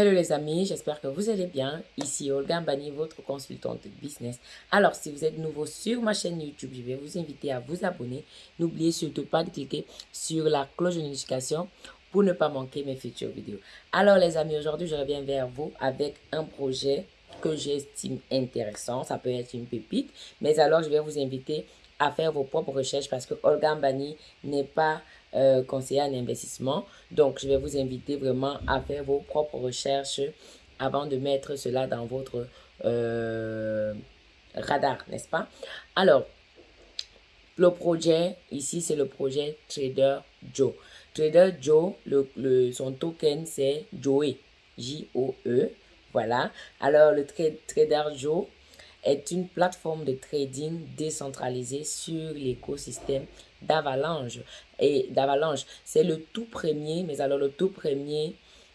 Hello les amis, j'espère que vous allez bien. Ici Olga Mbani, votre consultante business. Alors, si vous êtes nouveau sur ma chaîne YouTube, je vais vous inviter à vous abonner. N'oubliez surtout pas de cliquer sur la cloche de notification pour ne pas manquer mes futures vidéos. Alors les amis, aujourd'hui, je reviens vers vous avec un projet que j'estime intéressant. Ça peut être une pépite, mais alors je vais vous inviter à faire vos propres recherches parce que Olga Mbani n'est pas euh, conseiller en investissement. Donc, je vais vous inviter vraiment à faire vos propres recherches avant de mettre cela dans votre euh, radar, n'est-ce pas? Alors, le projet, ici, c'est le projet Trader Joe. Trader Joe, le, son token, c'est Joe, J-O-E. Voilà. Alors, le Trader Joe est une plateforme de trading décentralisée sur l'écosystème d'Avalanche. Et d'Avalanche, c'est le tout premier, mais alors le tout premier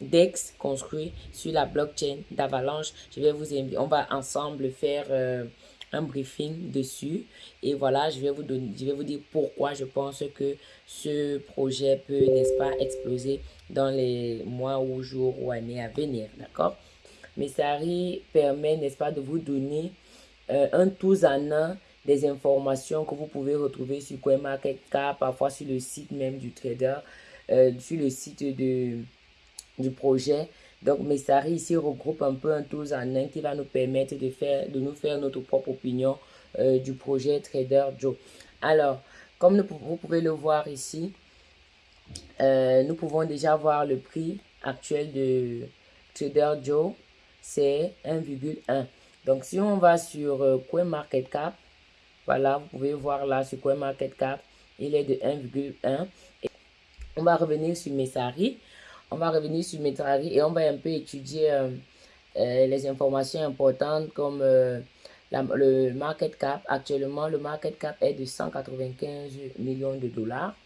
DEX construit sur la blockchain d'Avalanche. Je vais vous inviter, on va ensemble faire euh, un briefing dessus. Et voilà, je vais vous donner, je vais vous dire pourquoi je pense que ce projet peut, n'est-ce pas, exploser dans les mois ou jours ou années à venir, d'accord? Messari permet, n'est-ce pas, de vous donner euh, un tous en un des informations que vous pouvez retrouver sur CoinMarketCap, parfois sur le site même du trader, euh, sur le site de, du projet. Donc, Messari ici regroupe un peu un tous en un qui va nous permettre de, faire, de nous faire notre propre opinion euh, du projet Trader Joe. Alors, comme vous pouvez le voir ici, nous pouvons déjà voir le prix actuel de Trader Joe, c'est 1,1. Donc, si on va sur euh, CoinMarketCap, voilà, vous pouvez voir là sur CoinMarketCap, il est de 1,1. On va revenir sur Messari. On va revenir sur Messari et on va un peu étudier euh, euh, les informations importantes comme le market cap. Actuellement, le market cap est de 195 millions de dollars,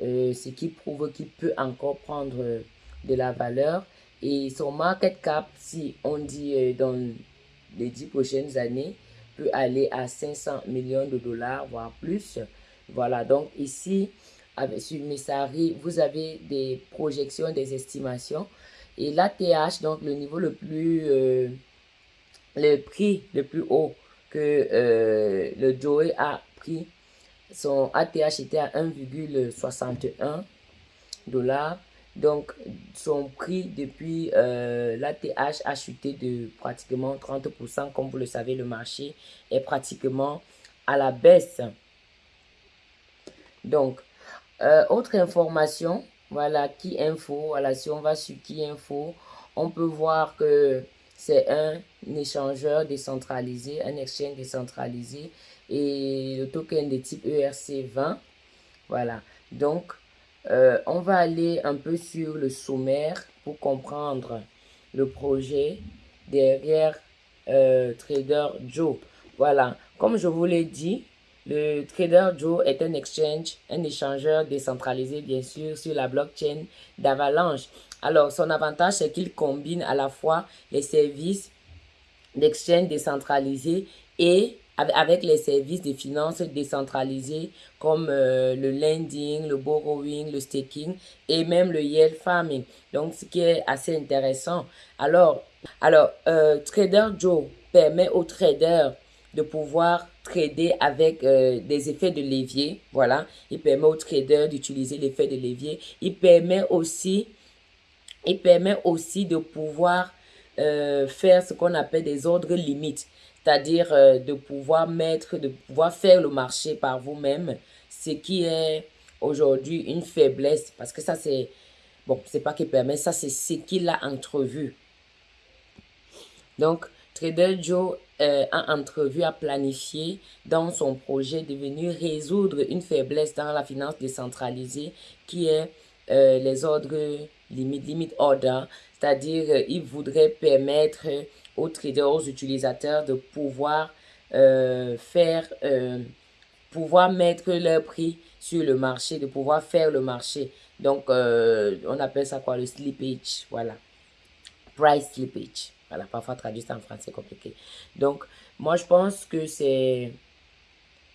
ce qui prouve qu'il peut encore prendre de la valeur. Et son market cap, si on dit dans les dix prochaines années peut aller à 500 millions de dollars, voire plus. Voilà, donc ici, avec, sur Messari, vous avez des projections, des estimations. Et l'ATH, donc le niveau le plus, euh, le prix le plus haut que euh, le Joey a pris, son ATH était à 1,61 dollars. Donc, son prix depuis euh, l'ATH a chuté de pratiquement 30%. Comme vous le savez, le marché est pratiquement à la baisse. Donc, euh, autre information, voilà, qui info, voilà, si on va sur qui info, on peut voir que c'est un échangeur décentralisé, un exchange décentralisé et le token de type ERC20. Voilà, donc euh, on va aller un peu sur le sommaire pour comprendre le projet derrière euh, Trader Joe. Voilà, comme je vous l'ai dit, le Trader Joe est un exchange, un échangeur décentralisé bien sûr sur la blockchain d'Avalanche. Alors, son avantage, c'est qu'il combine à la fois les services d'exchange décentralisé et avec les services de finances décentralisés comme euh, le lending, le borrowing, le staking et même le yield farming. Donc, ce qui est assez intéressant. Alors, alors euh, Trader Joe permet aux traders de pouvoir trader avec euh, des effets de levier. Voilà, il permet aux traders d'utiliser l'effet de levier. Il permet aussi, il permet aussi de pouvoir faire ce qu'on appelle des ordres limites c'est-à-dire euh, de pouvoir mettre, de pouvoir faire le marché par vous-même, ce qui est aujourd'hui une faiblesse, parce que ça c'est, bon, c'est pas qu'il permet, ça c'est ce qu'il a entrevu. Donc, Trader Joe euh, a entrevu, a planifié dans son projet de venir résoudre une faiblesse dans la finance décentralisée qui est euh, les ordres limite, limite order, c'est-à-dire il voudrait permettre aux traders, aux utilisateurs de pouvoir euh, faire, euh, pouvoir mettre leur prix sur le marché, de pouvoir faire le marché. Donc, euh, on appelle ça quoi? Le slippage, voilà. Price slippage. Voilà, parfois traduit en français compliqué. Donc, moi, je pense que c'est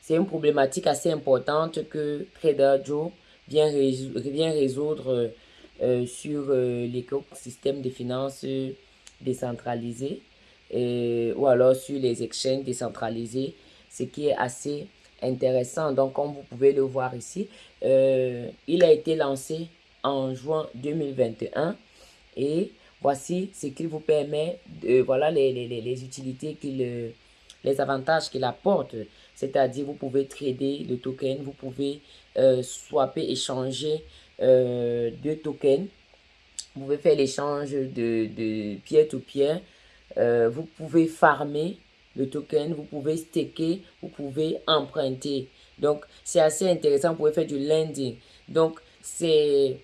une problématique assez importante que Trader Joe vient, résoudre sur l'écosystème de finances décentralisées ou alors sur les exchanges décentralisés, ce qui est assez intéressant. Donc, comme vous pouvez le voir ici, il a été lancé en juin 2021 et voici ce qu'il vous permet, de, voilà les, les, les utilités qu'il les avantages qu'il apporte. C'est-à-dire, vous pouvez trader le token, vous pouvez euh, swapper, échanger euh, deux tokens. Vous pouvez faire l'échange de, de peer-to-peer. Euh, vous pouvez farmer le token, vous pouvez staker, vous pouvez emprunter. Donc, c'est assez intéressant. Vous pouvez faire du lending. Donc, c'est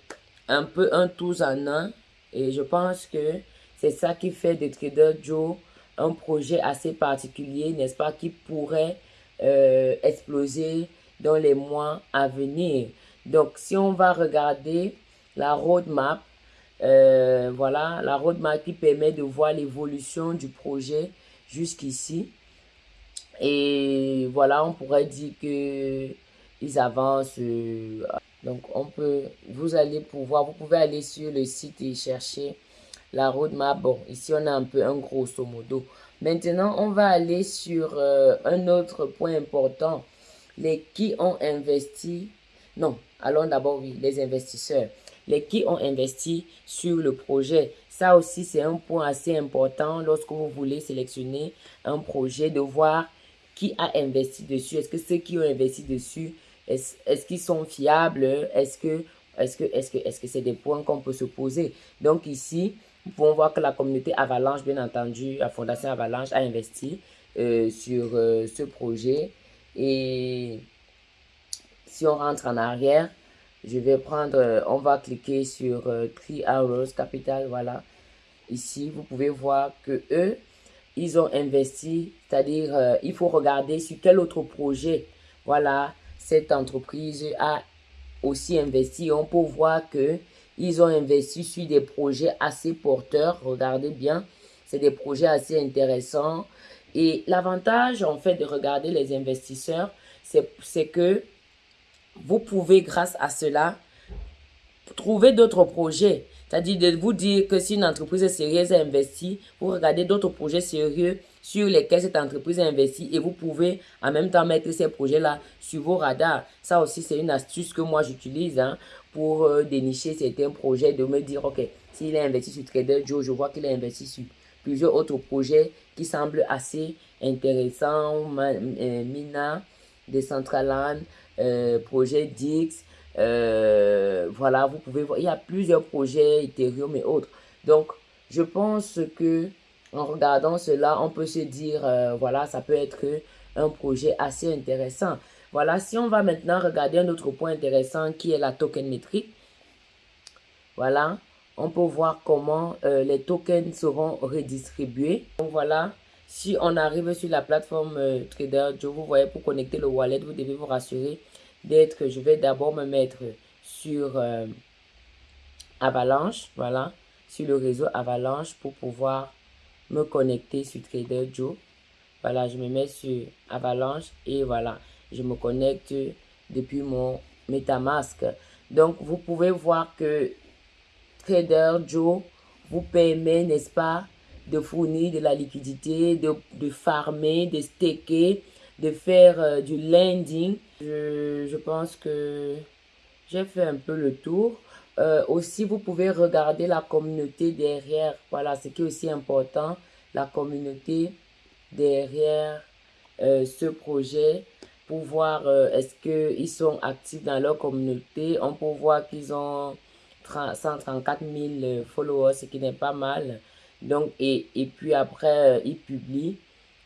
un peu un tous en un. Et je pense que c'est ça qui fait de Trader Joe un projet assez particulier, n'est-ce pas, qui pourrait euh, exploser dans les mois à venir. Donc, si on va regarder la roadmap, euh, voilà, la roadmap qui permet de voir l'évolution du projet jusqu'ici. Et voilà, on pourrait dire que ils avancent. Euh, donc, on peut, vous allez pouvoir, vous pouvez aller sur le site et chercher la roadmap. Bon, ici, on a un peu un grosso modo. Maintenant, on va aller sur euh, un autre point important. Les qui ont investi, non, allons d'abord, oui, les investisseurs. Les qui ont investi sur le projet. Ça aussi, c'est un point assez important lorsque vous voulez sélectionner un projet, de voir qui a investi dessus. Est-ce que ceux qui ont investi dessus, est-ce qu'ils sont fiables? Est-ce que est-ce que est-ce que est-ce que c'est des points qu'on peut se poser? Donc ici, nous pouvons voir que la communauté Avalanche, bien entendu, la Fondation Avalanche a investi euh, sur euh, ce projet. Et si on rentre en arrière, je vais prendre, euh, on va cliquer sur Three Hours Capital, voilà. Ici, vous pouvez voir que eux, ils ont investi, c'est-à-dire, il faut regarder sur quel autre projet, voilà, cette entreprise a aussi investi. On peut voir que ils ont investi sur des projets assez porteurs. Regardez bien, c'est des projets assez intéressants. Et l'avantage, en fait, de regarder les investisseurs, c'est que vous pouvez, grâce à cela, trouver d'autres projets. C'est-à-dire de vous dire que si une entreprise sérieuse a investi, vous regardez d'autres projets sérieux sur lesquels cette entreprise a investi et vous pouvez en même temps mettre ces projets-là sur vos radars. Ça aussi, c'est une astuce que moi j'utilise hein, pour euh, dénicher certains projets, de me dire, OK, s'il a investi sur Trader Joe, je vois qu'il a investi sur plusieurs autres projets qui semblent assez intéressants, euh, Mina, Decentraland, euh, projet Dix, euh, voilà, vous pouvez voir, il y a plusieurs projets Ethereum et autres. Donc, je pense que en regardant cela, on peut se dire, euh, voilà, ça peut être un projet assez intéressant. Voilà, si on va maintenant regarder un autre point intéressant qui est la token métrique. Voilà, on peut voir comment les tokens seront redistribués. Voilà, si on arrive sur la plateforme Trader Joe, vous voyez, pour connecter le wallet, vous devez vous rassurer d'être, je vais d'abord me mettre sur Avalanche, voilà, sur le réseau Avalanche pour pouvoir me connecter sur Trader Joe. Voilà, je me mets sur Avalanche et voilà, je me connecte depuis mon MetaMask. Donc, vous pouvez voir que Trader Joe vous permet, n'est-ce pas, de fournir de la liquidité, de, de farmer, de staker, de faire euh, du lending. Je, je pense que j'ai fait un peu le tour. Euh, aussi, vous pouvez regarder la communauté derrière. Voilà, ce qui est aussi important, la communauté derrière euh, ce projet pour voir euh, est-ce qu'ils sont actifs dans leur communauté. On peut voir qu'ils ont 134 000 followers, ce qui n'est pas mal. Donc, et, et puis après, ils publient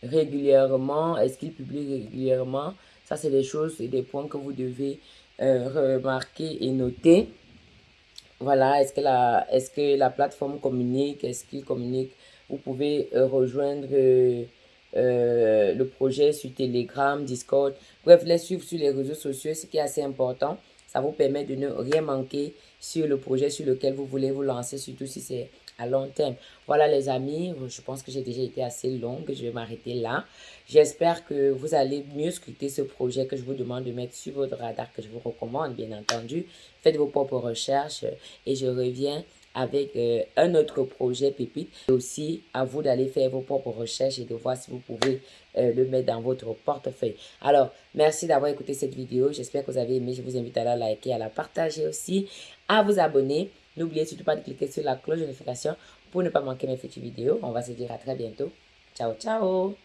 régulièrement. Est-ce qu'ils publient régulièrement? C'est des choses et des points que vous devez remarquer et noter. Voilà, est-ce que, la, est que la plateforme communique Est-ce qu'il communique? Vous pouvez euh, rejoindre euh, euh, le projet sur Telegram, Discord. Bref, les suivre sur les réseaux sociaux, ce qui est assez important. Ça vous permet de ne rien manquer sur le projet sur lequel vous voulez vous lancer, surtout si c'est à long terme. Voilà les amis, je pense que j'ai déjà été assez longue, je vais m'arrêter là. J'espère que vous allez mieux scruter ce projet que je vous demande de mettre sur votre radar, que je vous recommande bien entendu. Faites vos propres recherches et je reviens avec euh, un autre projet pépite. Et aussi, à vous d'aller faire vos propres recherches et de voir si vous pouvez euh, le mettre dans votre portefeuille. Alors, merci d'avoir écouté cette vidéo. J'espère que vous avez aimé. Je vous invite à la liker, à la partager aussi, à vous abonner. N'oubliez surtout pas de cliquer sur la cloche de notification pour ne pas manquer mes futures vidéos. On va se dire à très bientôt. Ciao, ciao